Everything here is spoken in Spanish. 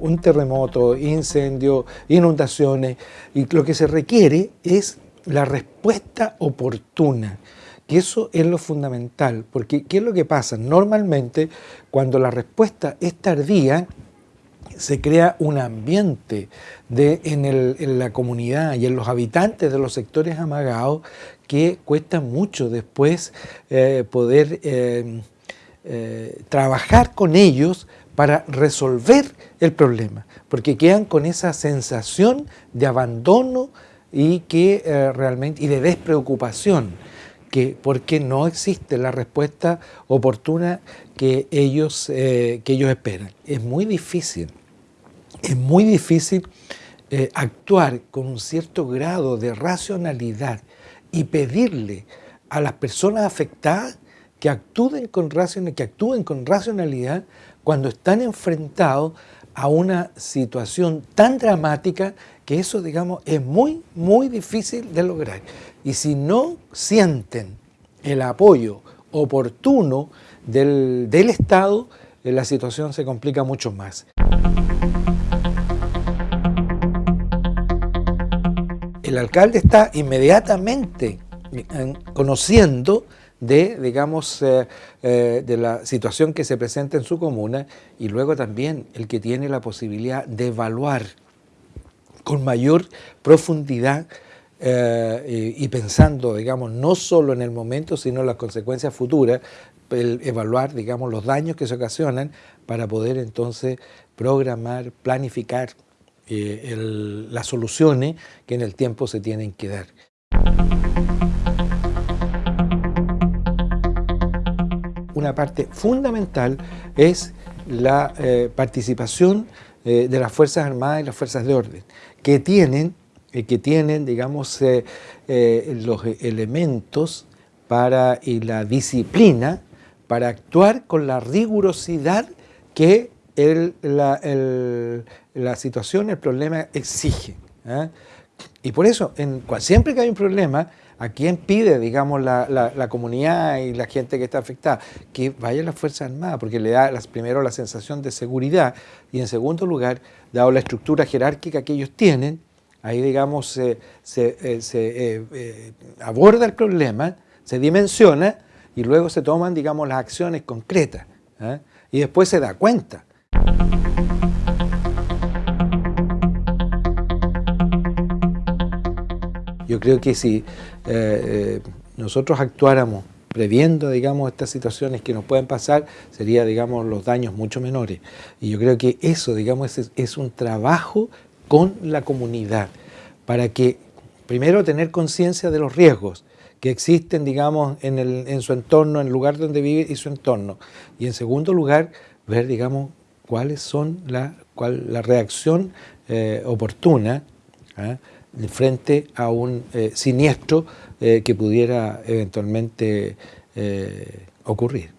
un terremoto, incendio, inundaciones, y lo que se requiere es la respuesta oportuna que eso es lo fundamental, porque ¿qué es lo que pasa? Normalmente cuando la respuesta es tardía, se crea un ambiente en, la comunidad y en los habitantes de los sectores amagados que cuesta mucho después eh, poder eh, eh, trabajar con ellos para resolver el problema, porque quedan con esa sensación de abandono y, que, realmente, y de despreocupación que porque no existe la respuesta oportuna que ellos, eh, que ellos esperan. Es muy difícil, es muy difícil eh, actuar con un cierto grado de racionalidad y pedirle a las personas afectadas que actúen con, racionalidad cuando están enfrentados a una situación tan dramática que eso, digamos, es muy, muy difícil de lograr. Y si no sienten el apoyo oportuno del, Estado, eh, la situación se complica mucho más. El alcalde está inmediatamente eh, conociendo de, digamos, eh, de la situación que se presenta en su comuna y luego también el que tiene la posibilidad de evaluar con mayor profundidad eh, y, pensando, digamos, no solo en el momento, sino en las consecuencias futuras, evaluar, digamos, los daños que se ocasionan para poder entonces programar, planificar eh, las soluciones que en el tiempo se tienen que dar. Una parte fundamental es la eh, participación de las Fuerzas Armadas y las Fuerzas de Orden, que tienen eh, que tienen, digamos, eh, eh, los elementos para, y la disciplina para actuar con la rigurosidad que la, situación, el problema exige. Y por eso, en, siempre que hay un problema, ¿a quién pide, digamos, la, comunidad y la gente que está afectada? Que vaya la Fuerza Armada, porque le da primero la sensación de seguridad y en segundo lugar, dado la estructura jerárquica que ellos tienen, Ahí, digamos, se, eh, eh, eh, aborda el problema, se dimensiona y luego se toman, digamos, las acciones concretas. Y después se da cuenta. Yo creo que si nosotros actuáramos previendo, digamos, estas situaciones que nos pueden pasar, sería, digamos, los daños mucho menores. Y yo creo que eso, digamos, es un trabajo con la comunidad, para que primero tener conciencia de los riesgos que existen, digamos, en, su entorno, en el lugar donde vive y su entorno. Y en segundo lugar, ver, digamos, cuáles son la, cuál, la reacción eh, oportuna ¿ah? Frente a un eh, siniestro eh, que pudiera eventualmente ocurrir.